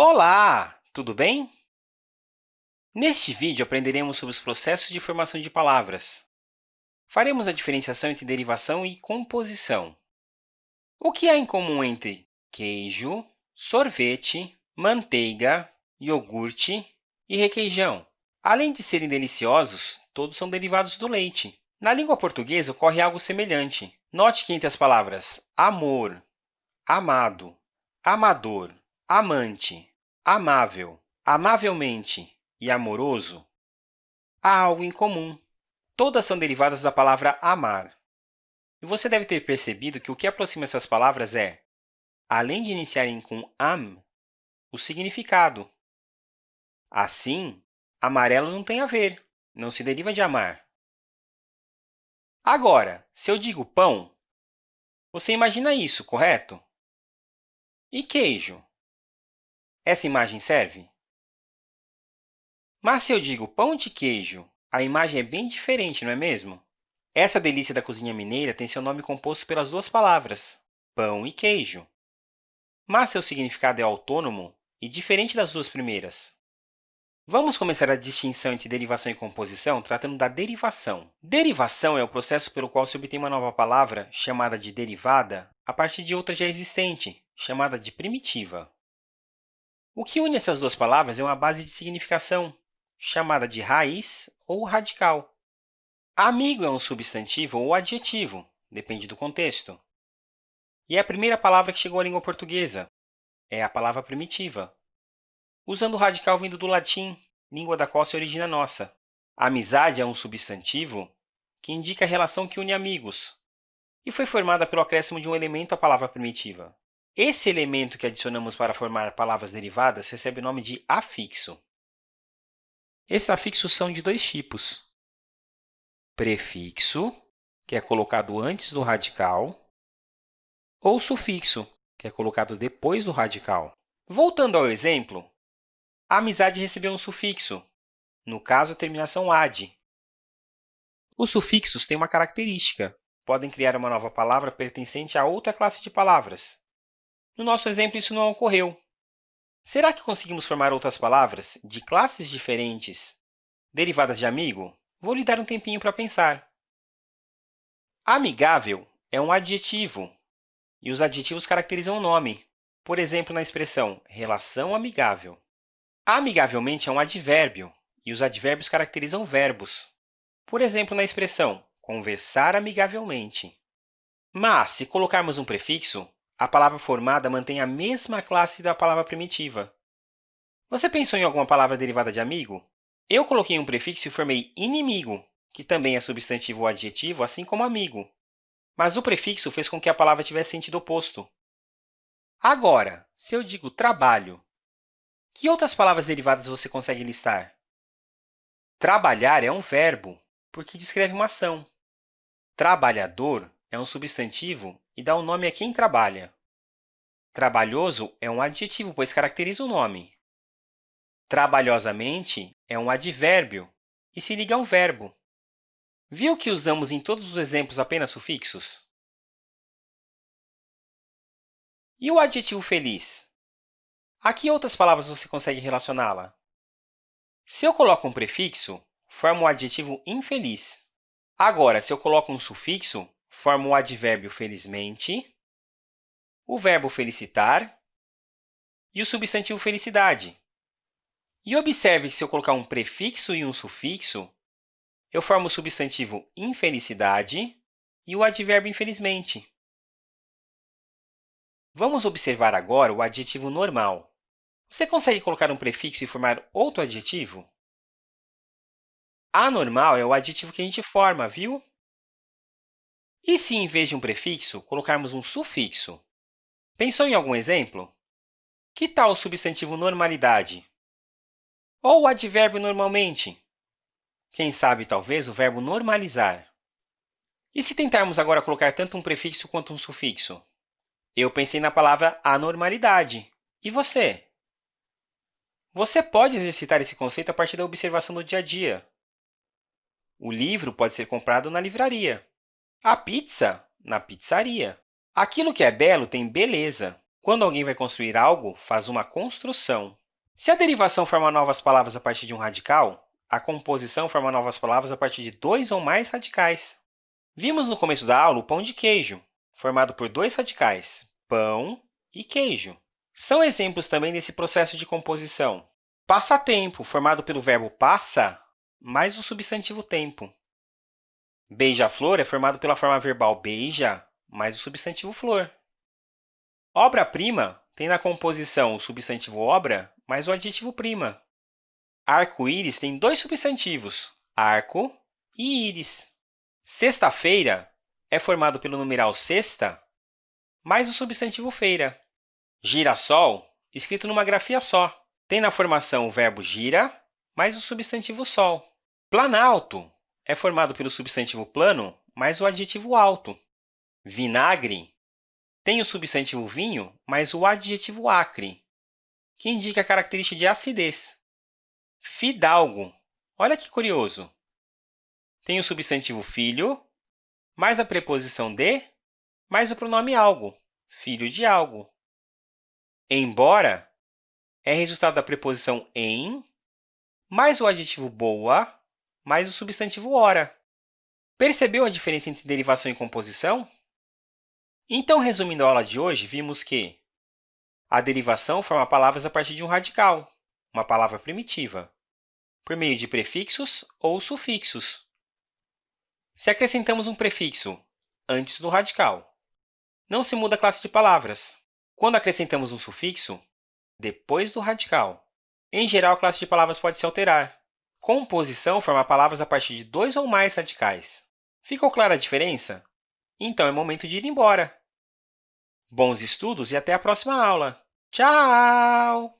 Olá! Tudo bem? Neste vídeo, aprenderemos sobre os processos de formação de palavras. Faremos a diferenciação entre derivação e composição. O que há em comum entre queijo, sorvete, manteiga, iogurte e requeijão? Além de serem deliciosos, todos são derivados do leite. Na língua portuguesa, ocorre algo semelhante. Note que entre as palavras amor, amado, amador, amante, amável, amavelmente e amoroso, há algo em comum. Todas são derivadas da palavra amar. E você deve ter percebido que o que aproxima essas palavras é, além de iniciarem com am, o significado. Assim, amarelo não tem a ver, não se deriva de amar. Agora, se eu digo pão, você imagina isso, correto? E queijo? Essa imagem serve? Mas se eu digo pão de queijo, a imagem é bem diferente, não é mesmo? Essa delícia da cozinha mineira tem seu nome composto pelas duas palavras, pão e queijo. Mas seu significado é autônomo e diferente das duas primeiras. Vamos começar a distinção entre derivação e composição tratando da derivação. Derivação é o processo pelo qual se obtém uma nova palavra, chamada de derivada, a partir de outra já existente, chamada de primitiva. O que une essas duas palavras é uma base de significação, chamada de raiz ou radical. Amigo é um substantivo ou adjetivo, depende do contexto. E é a primeira palavra que chegou à língua portuguesa. É a palavra primitiva usando o radical vindo do latim, língua da qual se origina a nossa. Amizade é um substantivo que indica a relação que une amigos e foi formada pelo acréscimo de um elemento à palavra primitiva. Esse elemento que adicionamos para formar palavras derivadas recebe o nome de afixo. Esses afixos são de dois tipos. Prefixo, que é colocado antes do radical, ou sufixo, que é colocado depois do radical. Voltando ao exemplo, a amizade recebeu um sufixo, no caso, a terminação -ade. Os sufixos têm uma característica. Podem criar uma nova palavra pertencente a outra classe de palavras. No nosso exemplo, isso não ocorreu. Será que conseguimos formar outras palavras de classes diferentes, derivadas de amigo? Vou lhe dar um tempinho para pensar. Amigável é um adjetivo, e os adjetivos caracterizam o nome. Por exemplo, na expressão relação amigável. Amigavelmente é um advérbio, e os advérbios caracterizam verbos. Por exemplo, na expressão conversar amigavelmente. Mas, se colocarmos um prefixo, a palavra formada mantém a mesma classe da palavra primitiva. Você pensou em alguma palavra derivada de amigo? Eu coloquei um prefixo e formei inimigo, que também é substantivo ou adjetivo, assim como amigo. Mas o prefixo fez com que a palavra tivesse sentido oposto. Agora, se eu digo trabalho, que outras palavras derivadas você consegue listar? Trabalhar é um verbo, porque descreve uma ação. Trabalhador é um substantivo e dá o um nome a quem trabalha. Trabalhoso é um adjetivo, pois caracteriza o nome. Trabalhosamente é um advérbio e se liga a um verbo. Viu que usamos em todos os exemplos apenas sufixos? E o adjetivo feliz? A que outras palavras você consegue relacioná-la? Se eu coloco um prefixo, formo o adjetivo infeliz. Agora, se eu coloco um sufixo, formo o advérbio felizmente, o verbo felicitar e o substantivo felicidade. E observe que, se eu colocar um prefixo e um sufixo, eu formo o substantivo infelicidade e o advérbio infelizmente. Vamos observar agora o adjetivo normal. Você consegue colocar um prefixo e formar outro adjetivo? Anormal é o adjetivo que a gente forma, viu? E se, em vez de um prefixo, colocarmos um sufixo? Pensou em algum exemplo? Que tal o substantivo normalidade? Ou o advérbio normalmente? Quem sabe, talvez, o verbo normalizar. E se tentarmos agora colocar tanto um prefixo quanto um sufixo? Eu pensei na palavra anormalidade. E você? Você pode exercitar esse conceito a partir da observação do dia a dia. O livro pode ser comprado na livraria. A pizza, na pizzaria. Aquilo que é belo tem beleza. Quando alguém vai construir algo, faz uma construção. Se a derivação forma novas palavras a partir de um radical, a composição forma novas palavras a partir de dois ou mais radicais. Vimos no começo da aula o pão de queijo, formado por dois radicais, pão e queijo. São exemplos também desse processo de composição. Passatempo, formado pelo verbo passa mais o substantivo tempo. Beija-flor é formado pela forma verbal beija mais o substantivo flor. Obra-prima tem na composição o substantivo obra mais o adjetivo prima. Arco-íris tem dois substantivos, arco e íris. Sexta-feira é formado pelo numeral sexta mais o substantivo feira. Girassol, escrito numa grafia só, tem na formação o verbo gira mais o substantivo sol. Planalto é formado pelo substantivo plano mais o adjetivo alto. Vinagre tem o substantivo vinho mais o adjetivo acre, que indica a característica de acidez. Fidalgo, olha que curioso, tem o substantivo filho mais a preposição de mais o pronome algo, filho de algo. Embora é resultado da preposição em mais o adjetivo boa mais o substantivo hora. Percebeu a diferença entre derivação e composição? Então, resumindo a aula de hoje, vimos que a derivação forma palavras a partir de um radical, uma palavra primitiva, por meio de prefixos ou sufixos. Se acrescentamos um prefixo antes do radical, não se muda a classe de palavras. Quando acrescentamos um sufixo, depois do radical. Em geral, a classe de palavras pode se alterar. Composição forma palavras a partir de dois ou mais radicais. Ficou clara a diferença? Então, é momento de ir embora. Bons estudos e até a próxima aula! Tchau!